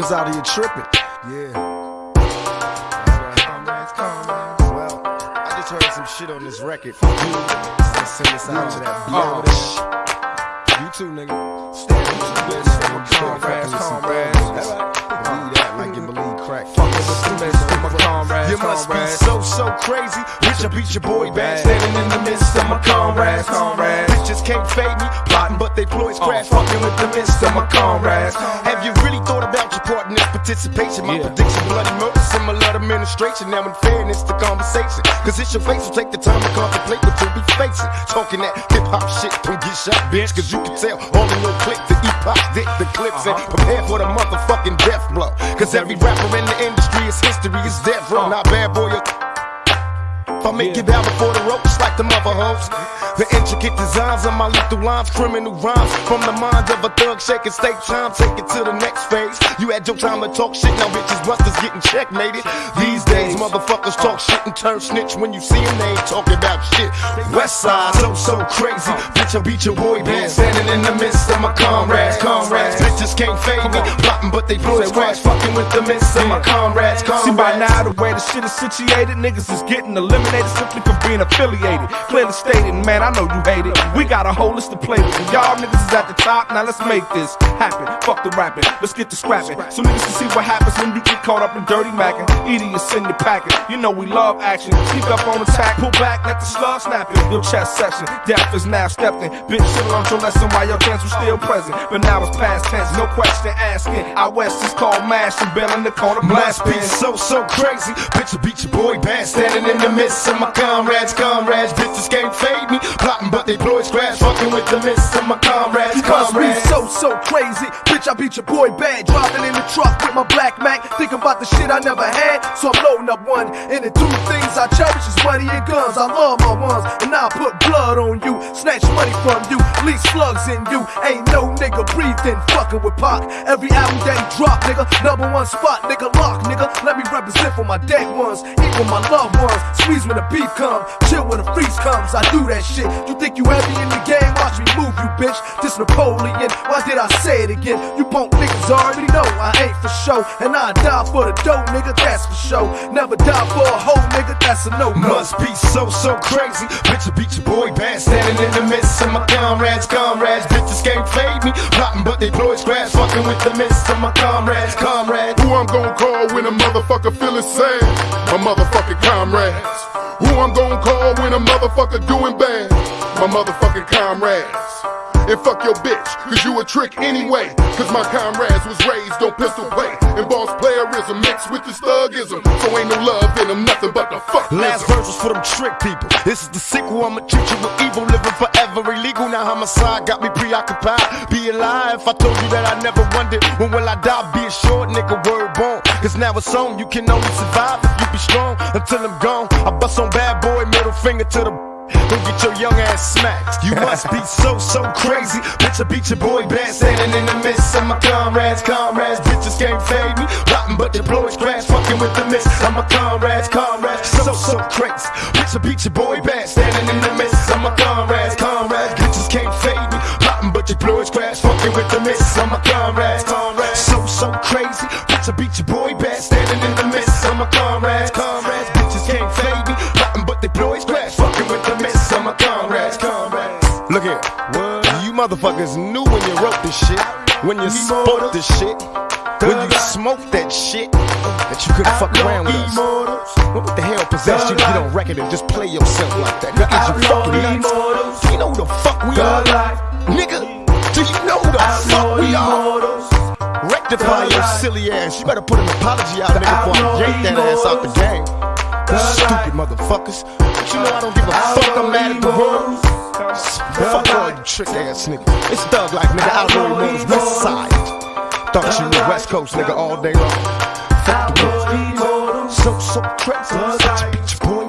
motherfuckers out here tripping. Yeah. Well, I just heard some shit on this record. You. Send this out to that Oh. bitch. You too, nigga. Stand with your bitch. Comrades, comrades. Comrades, You must be so, so crazy. Bitch, I beat your boy bad. Standing in the midst of my comrades. Comrades. Bitches can't fade me. Plotting, but they ploys crash. Uh. Fucking with the midst of my comrades. Have you really thought about your part in this participation? My Yeah. prediction, bloody murder, similar to administration. Now, in fairness, the conversation. Cause it's your face will take the time to contemplate what you'll be facing. Talking that hip hop shit, don't get shot, bitch. Cause you can tell all in your click the epoch, dick the clips, and uh-huh. prepare for the motherfucking death blow. Cause every rapper in the industry is history, is death row. Not bad boy, if I make it out before the ropes like the mother hoes. The intricate designs of my lethal lines, criminal rhymes from the mind of a thug shaking state time. Take it to the next phase. You had your time to talk shit, now bitches busters getting checkmated. These days, motherfuckers talk shit and turn snitch when you see them. They ain't talking about shit. West side, so so crazy. Bitch, I beat your boy band, standing in the midst of my comrades. Comrades, bitches can't fade me. Plotting, but they boys crash. Fucking with the midst of my comrades. Comrades. See by now the way the shit is situated, niggas is getting eliminated simply for being affiliated. Clearly stated, man, I know you hate it. We got a whole list to play with. y'all niggas is at the top. Now let's make this happen. Fuck the rapping, let's get to scrapping. So niggas can see what happens when you get caught up in dirty macking. Idiots in your packet, you know we love action. Keep up on attack, pull back, let the slug snap in. Your chest section, death is now stepped in. Bitch, shit learned your lesson while your chance was still present. But now it's past tense, no question asking. Out west is called mashing, bell in the corner, Must be blasting. so, so crazy. Bitch, I beat your boy bad. Standing in the midst of my comrades, comrades. Bitches can't fade me. Plotting, but they blow crash. Fucking with the midst of my comrades, Must be comrades. so, so crazy. Bitch, I beat your boy bad. Driving in the truck with my black Mac. Thinking about the shit I never had. So I'm loading up one. And the two things I cherish is money and guns. I love my ones. And I'll put blood on you. Snatch money from you. Leave slugs in you. Ain't no nigga breathing. Fucking with Pac. Every album that he drop, nigga. Number one spot, nigga. Lock, nigga. Let me represent for my dead ones. Even my loved ones. Squeeze when the beef come. Chill when the freeze comes. I do that shit. You think you heavy in the game? Watch me move you, bitch. This Napoleon. Why did I say it again? You punk niggas already know I ain't for show. And I die for the dough, nigga. That's for show. Never die for a hoe, nigga. That's a no go. Must be so, so crazy. Bitch, I beat your boy bad. Standing in the midst of my comrades, comrades. Bitches can't fade me. Plotting, but they blow crash. Fucking with the midst of my comrades, comrades. Who I'm gonna call when a motherfucker feeling sad? My motherfucking comrades. Who I'm gonna call when a motherfucker doing bad? My motherfucking comrades. And fuck your bitch, cause you a trick anyway. Cause my comrades was raised on pistol play. And boss playerism mixed with this thugism. So ain't no love in them, nothing but the fuck. Last verse was for them trick people. This is the sequel. I'ma treat you with evil, living forever illegal. Now homicide got me preoccupied. Be alive. I told you that I never wondered when will I die. Be a short nigga, word born. Cause now it's on. You can only survive if you be strong until I'm gone. I bust on bad boy, middle finger to the. Don't get your young ass smacked. You must be so, so crazy. Bitch, I beat your boy bad. Standing in the midst of my comrades, comrades. Bitches can't fade me. Rotten, but is crash. Fucking with the mist. I'm my comrades, comrades. So, so crazy. Bitch, I beat your boy bad. Standing in the midst of my comrades, comrades. Bitches can't fade me. Rotten, but is crash. Fucking with the mist. I'm my comrades, comrades. So, so crazy. Bitch, I beat your boy bad. Standing in the midst of my comrades, comrades. Look here. You motherfuckers knew when you wrote this shit. When you spoke this shit. When you smoked that shit. That you couldn't fuck around with us. What the hell possessed you to get on record and just play yourself like that? Is you fucking nuts? Do you know who the fuck we are? Nigga, do you know who the fuck we are? Rectify your silly ass. You better put an apology out, nigga, before I yank that ass out the game. Stupid motherfuckers. But you know I don't give a fuck. I'm mad at the world. Fuck all you trick ass niggas. It's Thug Life, nigga. Outlaw Immortalz, West Side. Thought you knew West Coast, nigga, all day long. Fuck the world. So, so crazy. Bitch, bitch, boy.